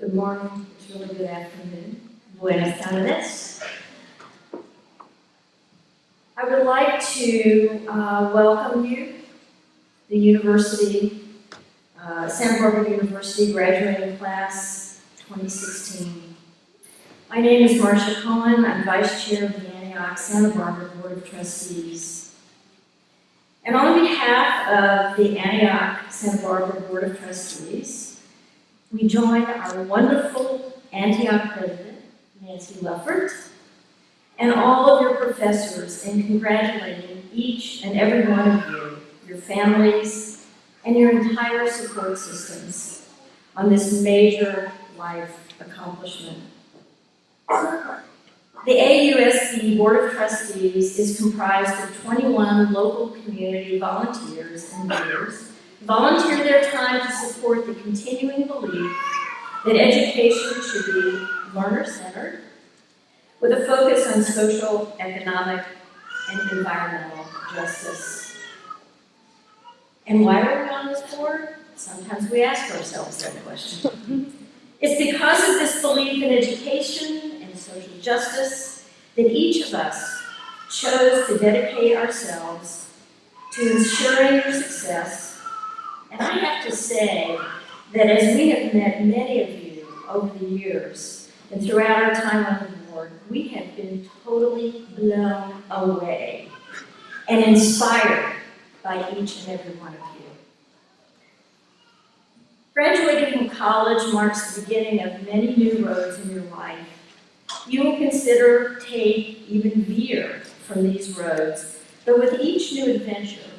Good morning, it's really good afternoon. Buenas tardes. I would like to uh, welcome you, the university, uh, Santa Barbara University graduating class 2016. My name is Marcia Cohen. I'm vice chair of the Antioch Santa Barbara Board of Trustees. And on behalf of the Antioch Santa Barbara Board of Trustees, we join our wonderful Antioch president, Nancy Leffert, and all of your professors in congratulating each and every one of you, your families, and your entire support systems on this major life accomplishment. The AUSB Board of Trustees is comprised of 21 local community volunteers and leaders volunteer their time to support the continuing belief that education should be learner-centered with a focus on social, economic, and environmental justice. And why are we on this board? Sometimes we ask ourselves that question. It's because of this belief in education and social justice that each of us chose to dedicate ourselves to ensuring your success. And I have to say that as we have met many of you over the years and throughout our time on the board, we have been totally blown away and inspired by each and every one of you. Graduating from college marks the beginning of many new roads in your life. You will consider, take, even veer from these roads, but with each new adventure,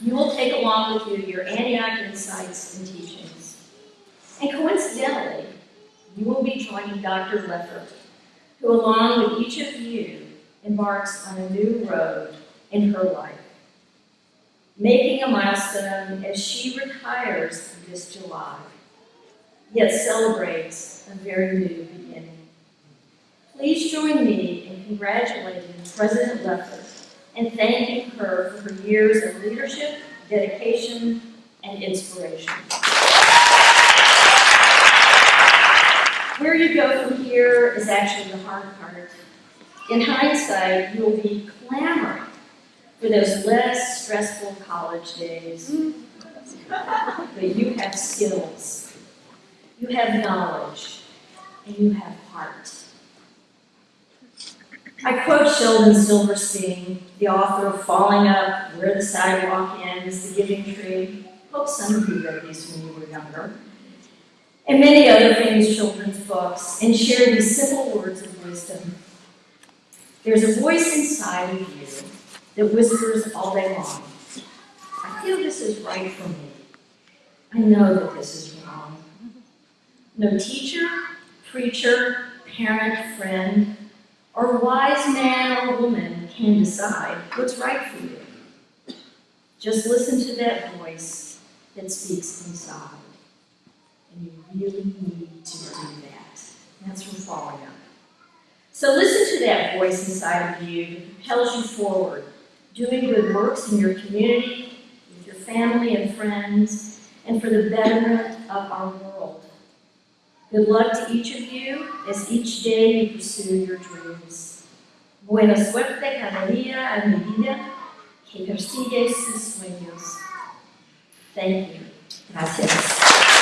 you will take along with you your Antioch insights and teachings. And coincidentally, you will be joining Dr. Leffert, who along with each of you embarks on a new road in her life making a milestone as she retires this July, yet celebrates a very new beginning. Please join me in congratulating President Leffert and thanking her for her years of leadership, dedication, and inspiration. Where you go from here is actually the hard part. In hindsight, you will be clamoring for those less stressful college days. But you have skills, you have knowledge, and you have heart. I quote Sheldon Silverstein, the author of Falling Up, Where the Sidewalk Ends, The Giving Tree. Hope some of you read these when you were younger. And many other famous children's books, and share these simple words of wisdom. There's a voice inside of you that whispers all day long. I feel this is right for me. I know that this is wrong. No teacher, preacher, parent, friend, or wise man or woman can decide what's right for you. Just listen to that voice that speaks inside. And you really need to do that. That's from falling up. So listen to that voice inside of you that propels you forward doing good works in your community, with your family and friends, and for the betterment of our world. Good luck to each of you as each day you pursue your dreams. Buena suerte cada día en mi vida que persigue sus sueños. Thank you. Gracias.